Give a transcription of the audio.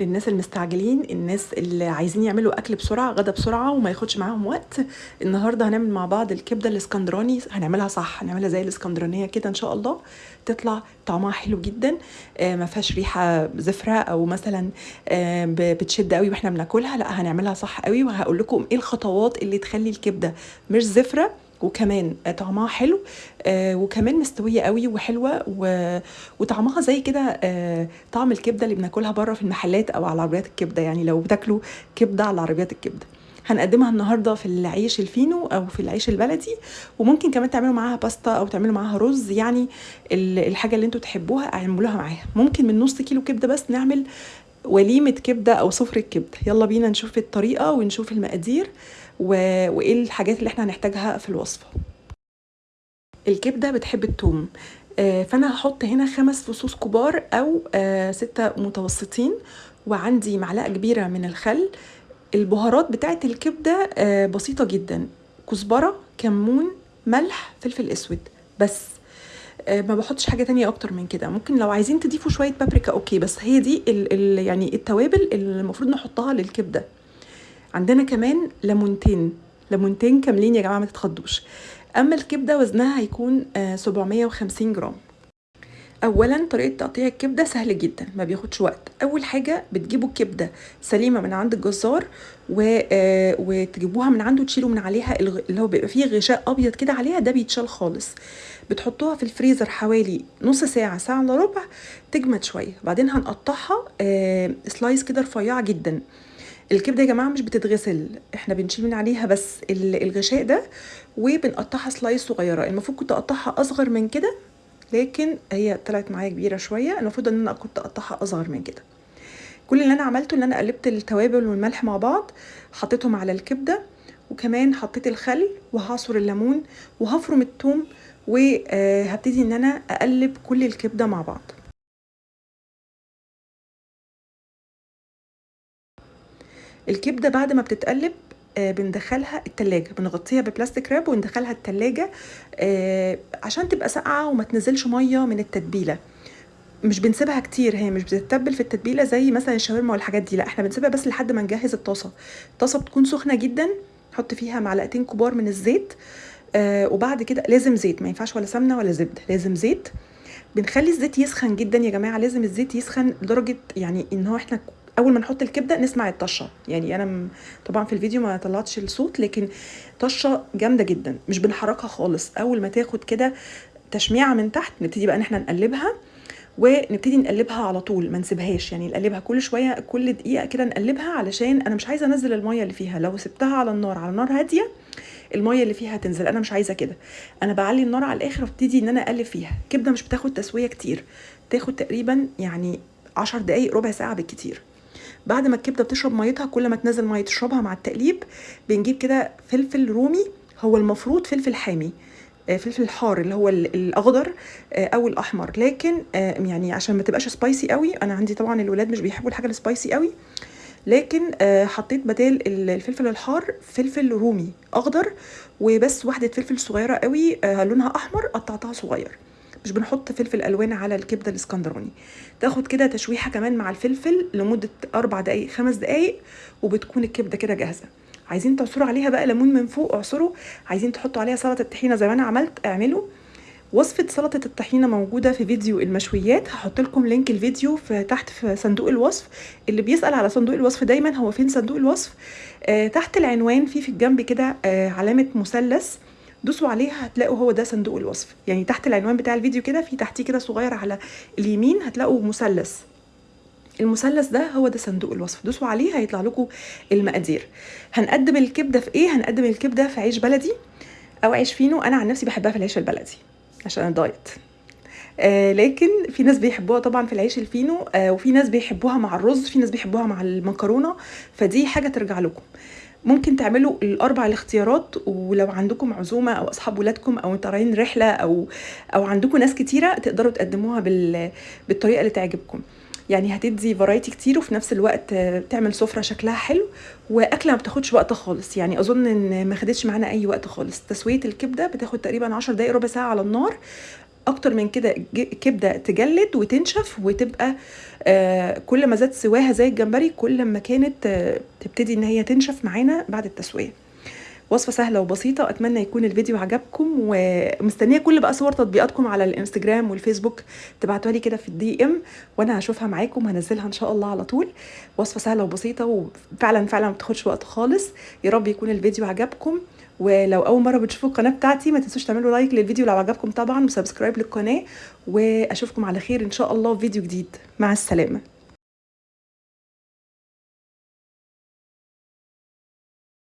للناس المستعجلين الناس اللي عايزين يعملوا أكل بسرعة غدا بسرعة وما ياخدش معاهم وقت. النهارده هنعمل مع بعض الكبدة الإسكندراني هنعملها صح هنعملها زي الإسكندرانية كده إن شاء الله. تطلع طعمها حلو جدا آه ما فيهاش ريحة زفرة أو مثلا آه بتشد قوي وإحنا بناكلها لأ هنعملها صح قوي. وهقول لكم إيه الخطوات اللي تخلي الكبدة مش زفرة. وكمان طعمها حلو آه وكمان مستوية قوي وحلوة. وطعمها زي كده آه طعم الكبدة اللي بناكلها بره في المحلات أو على عربيات الكبدة يعني لو بتاكلوا كبدة على عربيات الكبدة هنقدمها النهارده في العيش الفينو أو في العيش البلدي وممكن كمان تعملوا معاها باستا أو تعملوا معاها رز يعني ال- الحاجة اللي أنتوا تحبوها اعملوها معاها ممكن من نص كيلو كبدة بس نعمل وليمة كبدة أو سفرة كبدة يلا بينا نشوف الطريقة ونشوف المقادير. وإيه الحاجات اللي إحنا هنحتاجها في الوصفة. الكبدة بتحب الثوم آه، فأنا هحط هنا خمس فصوص كبار أو آه، ستة متوسطين وعندي معلقة كبيرة من الخل. البهارات بتاعت الكبدة آه، بسيطة جدا. كزبرة كمون ملح فلفل أسود. بس ما بحطش حاجة تانية أكتر من كده. ممكن لو عايزين تضيفوا شوية بابريكا أوكي. بس هي دي ال ال يعني التوابل اللي المفروض نحطها للكبدة. عندنا كمان ليمونتين. ليمونتين كاملين يا جماعة ما تتخضوش. أما الكبدة وزنها هيكون آه، 750 جرام. اولا طريقة تقطيع الكبدة سهل جدا ما بياخدش وقت. أول حاجة بتجيبوا الكبدة سليمة من عند الجزار و... آه، وتجيبوها من عنده تشيلوا من عليها. اللي هو بيبقى فيه غشاء أبيض كده عليها ده بيتشال خالص. بتحطوها في الفريزر حوالي نص ساعة ساعة إلا ربع تجمد شوية. بعدين هنقطعها آه، سلايس كده رفيعة جدا. الكبده يا جماعة مش بتتغسل إحنا بنشيل من عليها بس ال- الغشاء ده وبنقطعها سلايس صغيرة المفروض كنت أقطعها أصغر من كده لكن هي طلعت معايا كبيرة شوية المفروض إن أنا كنت أقطعها أصغر من كده. كل اللي أنا عملته إن أنا قلبت التوابل والملح مع بعض حطيتهم على الكبدة وكمان حطيت الخل وهعصر الليمون وهفرم الثوم وهبتدي إن أنا أقلب كل الكبدة مع بعض. الكبدة بعد ما بتتقلب آه، بندخلها التلاجة بنغطيها ببلاستيك راب وندخلها التلاجة آه، عشان تبقى ساقعة وما تنزلش مية من التتبيلة. مش بنسيبها كتير هي مش بتتبل في التتبيلة زي مثلا الشاورما والحاجات دي لا إحنا بنسيبها بس لحد ما نجهز الطاسة. الطاسة بتكون سخنة جدا نحط فيها معلقتين كبار من الزيت آه وبعد كده لازم زيت ما ينفعش ولا سمنة ولا زبدة لازم زيت. بنخلي الزيت يسخن جدا يا جماعة لازم الزيت يسخن لدرجة يعني إن هو إحنا أول ما نحط الكبدة نسمع الطشة. يعني أنا طبعا في الفيديو ما طلعتش الصوت لكن طشة جامدة جدا. مش بنحركها خالص. أول ما تاخد كده تشميعة من تحت نبتدي بقى إن إحنا نقلبها ونبتدي نقلبها على طول. ما نسيبهاش يعني نقلبها كل شوية كل دقيقة كده نقلبها علشان أنا مش عايزة أنزل المية اللي فيها. لو سبتها على النار على نار هادية المية اللي فيها هتنزل. أنا مش عايزة كده. أنا بعلي النار على الآخر وأبتدي إن أنا أقلب فيها. الكبده مش بتاخد تسوية كتير. تاخد تقريبا يعني عشر دقايق ربع ساعة بالكتير. بعد ما الكبده بتشرب ميتها كل ما تنزل مية تشربها مع التقليب بنجيب كده فلفل رومي هو المفروض فلفل حامي آه، فلفل حار اللي هو ال- الأخضر آه، أو الأحمر. لكن آه، يعني عشان ما تبقاش سبايسي قوي أنا عندي طبعا الولاد مش بيحبوا الحاجة السبايسي قوي. لكن حطيت بدال ال- الفلفل الحار فلفل رومي أخضر وبس واحدة فلفل صغيرة قوي لونها أحمر قطعتها صغير. مش بنحط فلفل ألوان على الكبدة الإسكندراني. تاخد كده تشويحة كمان مع الفلفل لمدة أربع دقائق خمس دقائق وبتكون الكبدة كده جاهزة. عايزين تعصروا عليها بقى ليمون من فوق اعصروا. عايزين تحطوا عليها سلطة طحينة زي ما أنا عملت اعملوا. وصفة سلطة الطحينة موجودة في فيديو المشويات هحط لكم لينك الفيديو في تحت في صندوق الوصف. اللي بيسأل على صندوق الوصف دايما هو فين صندوق الوصف؟ آه تحت العنوان في في الجنب كده آه علامة مثلث. دوسوا عليها هتلاقوا هو ده صندوق الوصف. يعني تحت العنوان بتاع الفيديو كده في تحتيه كده صغير على اليمين هتلاقوا مثلث. المثلث ده هو ده صندوق الوصف. دوسوا عليه هيطلع لكم المقادير. هنقدم الكبده في إيه؟ هنقدم الكبده في عيش بلدي أو عيش فينو. أنا عن نفسي بحبها في العيش البلدي عشان أنا diet آه لكن في ناس بيحبوها طبعا في العيش الفينو آه وفي ناس بيحبوها مع الرز في ناس بيحبوها مع المكرونة. فدي حاجة ترجع لكم. ممكن تعملوا الأربع الاختيارات ولو عندكم عزومة أو أصحاب ولادكم أو طالعين رحلة أو أو عندكم ناس كتيرة تقدروا تقدموها بال بالطريقة اللي تعجبكم. يعني هتدي فرايتي كتير وفي نفس الوقت تعمل سفرة شكلها حلو وأكلة ما بتاخدش وقت خالص. يعني أظن إن ما خدتش معانا أي وقت خالص. تسوية الكبدة بتاخد تقريبا 10 دقائق ربع ساعة على النار. أكتر من كده كبدة تجلد وتنشف وتبقى آه كل ما زاد سواها زي الجمبري كل ما كانت آه تبتدي إن هي تنشف معانا بعد التسوية. وصفة سهلة وبسيطة أتمنى يكون الفيديو عجبكم ومستنية كل بقى صور تطبيقاتكم على الإنستجرام والفيسبوك. تبعتوها لي كده في ال DM وأنا هشوفها معاكم هنزلها إن شاء الله على طول. وصفة سهلة وبسيطة وفعلا فعلا ما بتاخدش وقت خالص. يا رب يكون الفيديو عجبكم. ولو أول مرة بتشوفوا القناة بتاعتي ما تنسوش تعملوا like للفيديو لو عجبكم طبعا و subscribe للقناة وأشوفكم على خير إن شاء الله في فيديو جديد. مع السلامة.